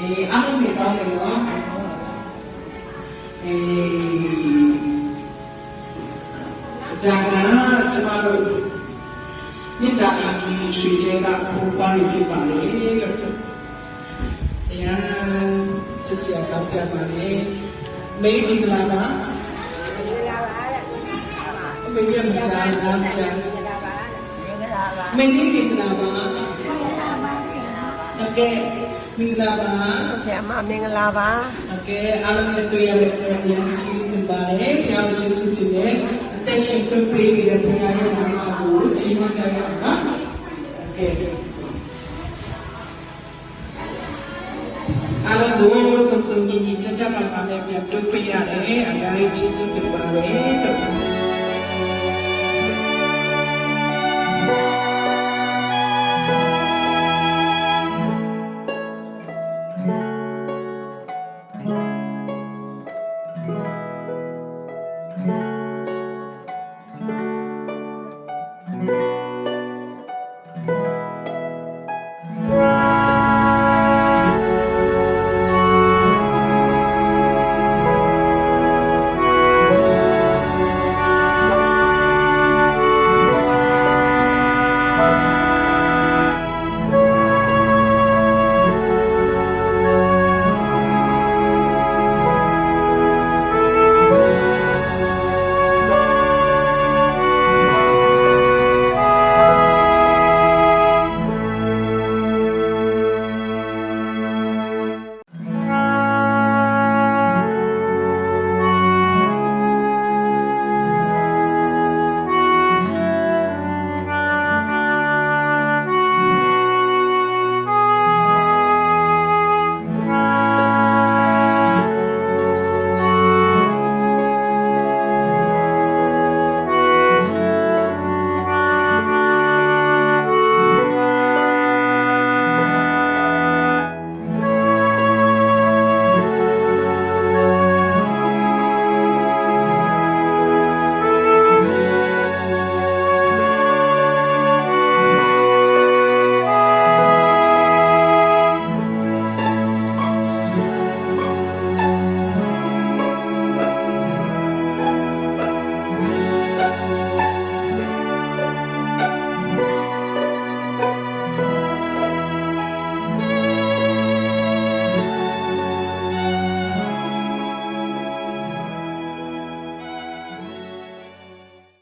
eh, ano ang jangan terlalu minta lagi suci tak lupa lagi balik. Ya, sesiapa jangan ini, baby lama. Baby yang Oke. မင်္ဂလာပါ ဆရာမမင်္ဂလာပါ โอเคအားလုံးနဲ့တွေ့ရတဲ့အတွက်အရင်ကြီးတင်ပါတယ်။ညာမကျေးဇူးတင်တယ်။အသက်ရှင်ခွင့်ပေးနေတဲ့ဘုရားရဲ့နာမကိုကြီးမွန်ကြရအောင်နော်။โอเคအားလုံးကိုစုံစုံညီညီချမ်းချမ်းပါပါနဲ့ပြန်တွေ့ပြရတယ်။အရာကြီးကျေးဇူးတင်ပါတယ်